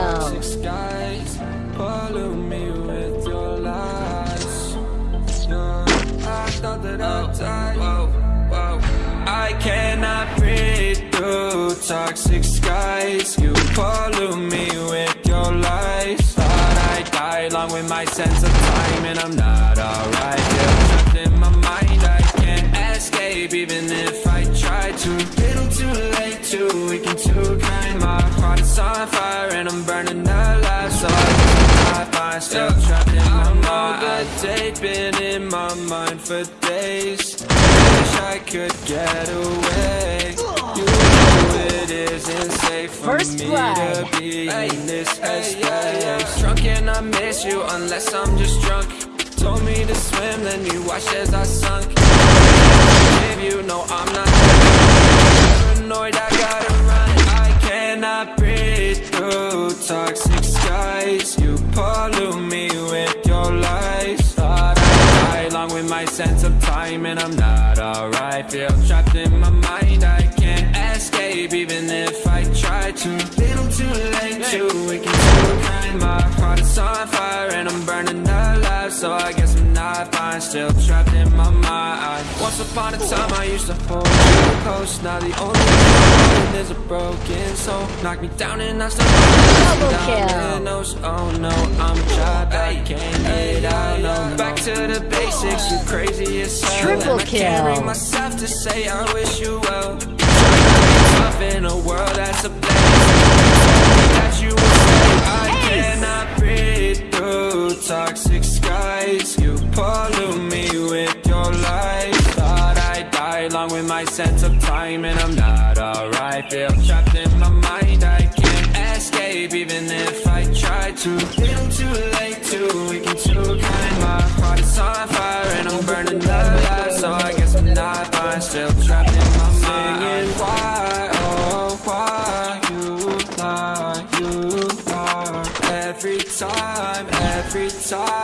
Double kill. skies pollute me with your lies. Yeah, I thought that I'd oh, die. I cannot breathe through toxic skies. You pollute me with your lies. Thought I'd die along with my sense of time, and I'm not alright. In this headspace. Drunk and I miss you unless I'm just drunk. Told me to swim, then you watched as I sunk. If you know I'm not paranoid, I gotta run. I cannot breathe through toxic skies. You pollute me with your lies. Thought I'd die along with my sense of time, and I'm not alright. Feel trapped in my mind, I can't escape, even if I try to. Little too late, too weak and too kind. My heart is on fire, and I'm burning alive. So I guess I'm not fine, still trapped in my mind. Once upon a time, I used to hold you close. Now the only thing is a broken soul. Knock me down, and I still Double down kill. the nose. Oh no, I'm trapped, I can't get out. No, back to the basics. You crazy as hell. Triple and I can't bring kill. myself to say I wish you well. In a world that's a place that you say I cannot breathe through toxic skies. You pollute me with your lies. Thought I'd die along with my sense of time, and I'm not alright. Feel trapped in my mind, I can't escape, even if I try to.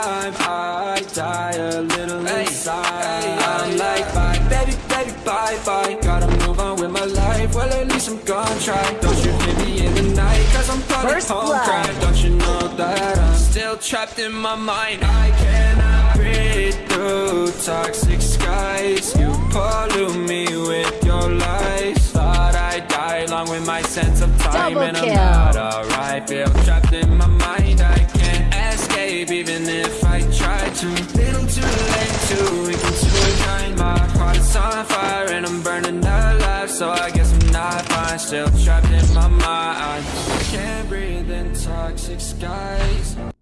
Time I die a little inside. I'm like bye, baby, baby, bye, bye. Gotta move on with my life, well at least I'm gonna try. Don't you hit me in the night, cause I'm probably First home blood. crying Don't you know that I'm still trapped in my mind? I cannot breathe through toxic skies. You pollute me with your lies. Thought I'd die along with my sense of time. Double And I'm not alright. Feel trapped in my mind. I can't escape even if I try to. Little too late to weaken to a kind My heart is on fire and I'm burning alive. So I guess I'm not fine Still trapped in my mind. Can't breathe in toxic skies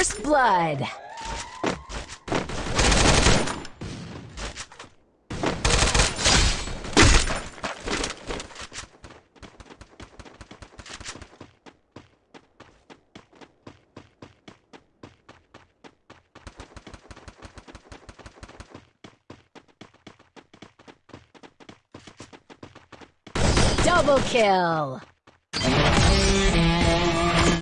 First blood. Double kill.